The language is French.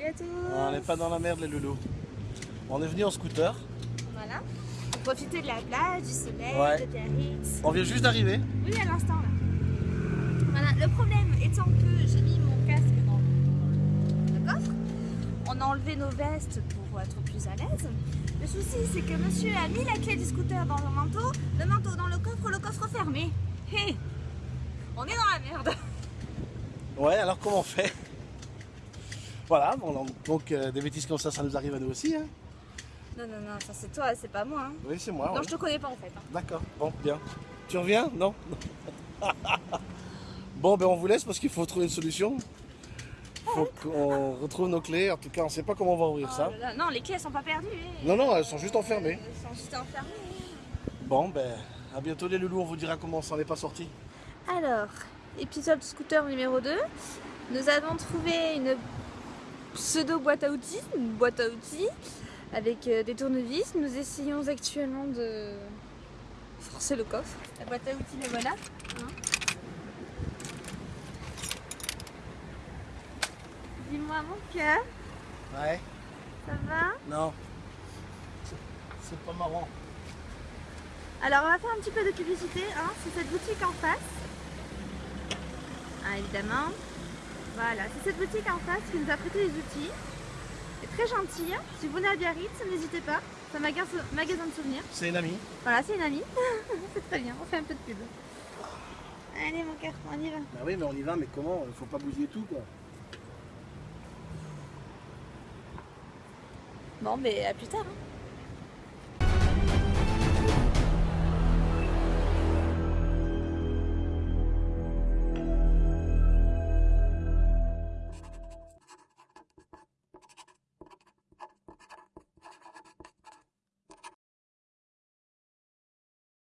à tous On n'est pas dans la merde les loulous. On est venu en scooter. Voilà. Pour profiter de la plage, du soleil, Ouais. de Biarritz. On vient juste d'arriver. Oui, à l'instant là. Voilà, le problème étant que j'ai mis mon casque dans le coffre, on a enlevé nos vestes pour être plus à l'aise. Le souci, c'est que monsieur a mis la clé du scooter dans le manteau, le manteau dans le coffre, le coffre fermé. Hé On est dans la merde Ouais, alors comment on fait? Voilà, bon, donc, euh, des bêtises comme ça, ça nous arrive à nous aussi. Hein. Non, non, non, ça c'est toi, c'est pas moi. hein. Oui, c'est moi. Non, ouais. je te connais pas en fait. hein. D'accord, bon, bien. Tu reviens? Non Bon, ben on vous laisse parce qu'il faut trouver une solution. faut qu'on retrouve nos clés. En tout cas, on sait pas comment on va ouvrir Oh ça. là, Non, les clés elles sont pas perdues. eh. Non, non, elles sont juste enfermées. Elles sont juste enfermées. Bon, ben à bientôt les loulous. On vous dira comment on s'en est pas sorti. Alors, épisode scooter numéro 2. Nous avons trouvé une pseudo boîte à outils, une boîte à outils avec euh, des tournevis. Nous essayons actuellement de forcer le coffre. La boîte à outils, la voilà. hein. Dis-moi mon cœur, Ouais. ça va? Non. C'est- C'est pas marrant. Alors on va faire un petit peu de publicité, hein. c'est cette boutique en face. Ah, évidemment. Voilà, c'est cette boutique en face qui nous a prêté les outils. C'est très gentil. Si vous venez à Biarritz, n'hésitez pas. C'est un magasin, magasin de souvenirs. C'est une amie. Voilà, c'est une amie. c'est très bien, on fait un peu de pub. Allez mon cœur, on y va. Bah oui, mais on y va, mais comment? Il faut pas bousiller tout, quoi. Bon, mais à plus tard. hein.